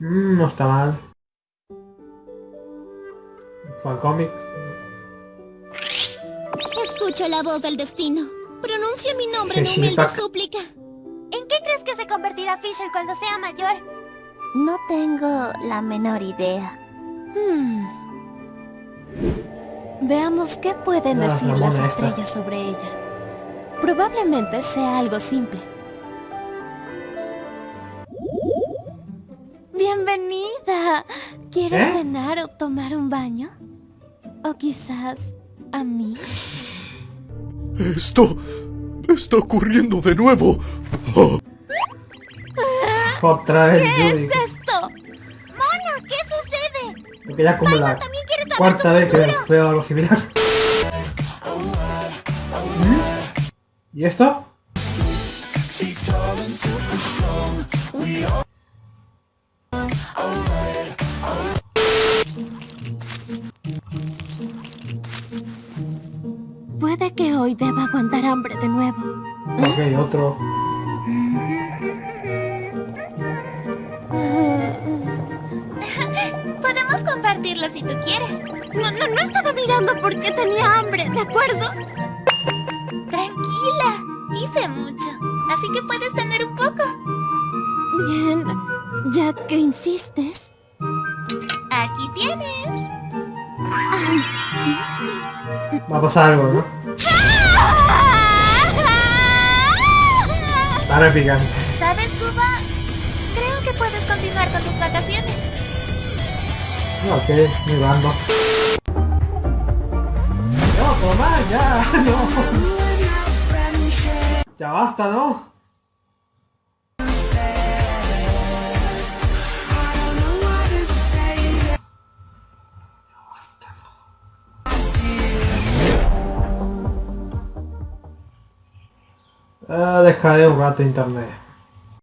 está mal. Fancómic. Escucho la voz del destino. Pronuncia mi nombre en humilde súplica. ¿En qué crees que se convertirá Fisher cuando sea mayor? No tengo la menor idea. Hmm. Veamos qué pueden Ah, decir la las esta. estrellas sobre ella. Probablemente sea algo simple. Bienvenida. ¿Quieres ¿Eh? cenar o tomar un baño? O quizás a mí. Esto está ocurriendo de nuevo. Oh, Otra vez Judy. ¡Esto! ¡Mona! ¿Qué sucede? Porque ya como la ¿También quieres saber cuarta vez que veo algo similar. ¿Mm? ¿Y esto? Puede que hoy deba aguantar hambre de nuevo. Ok, otro. Podemos compartirlo si tú quieres. No, no, no estaba mirando porque tenía hambre, ¿de acuerdo? Tranquila. Hice mucho. Así que puedes tener un poco. Bien, ya que insistes. Aquí tienes. Va a pasar algo, ¿no? Para picante. ¿Sabes, Cuba? Creo que puedes continuar con tus vacaciones. Ok, muy random. No, toma, ya, no. Ya basta, ¿no? Ah, dejaré un rato internet.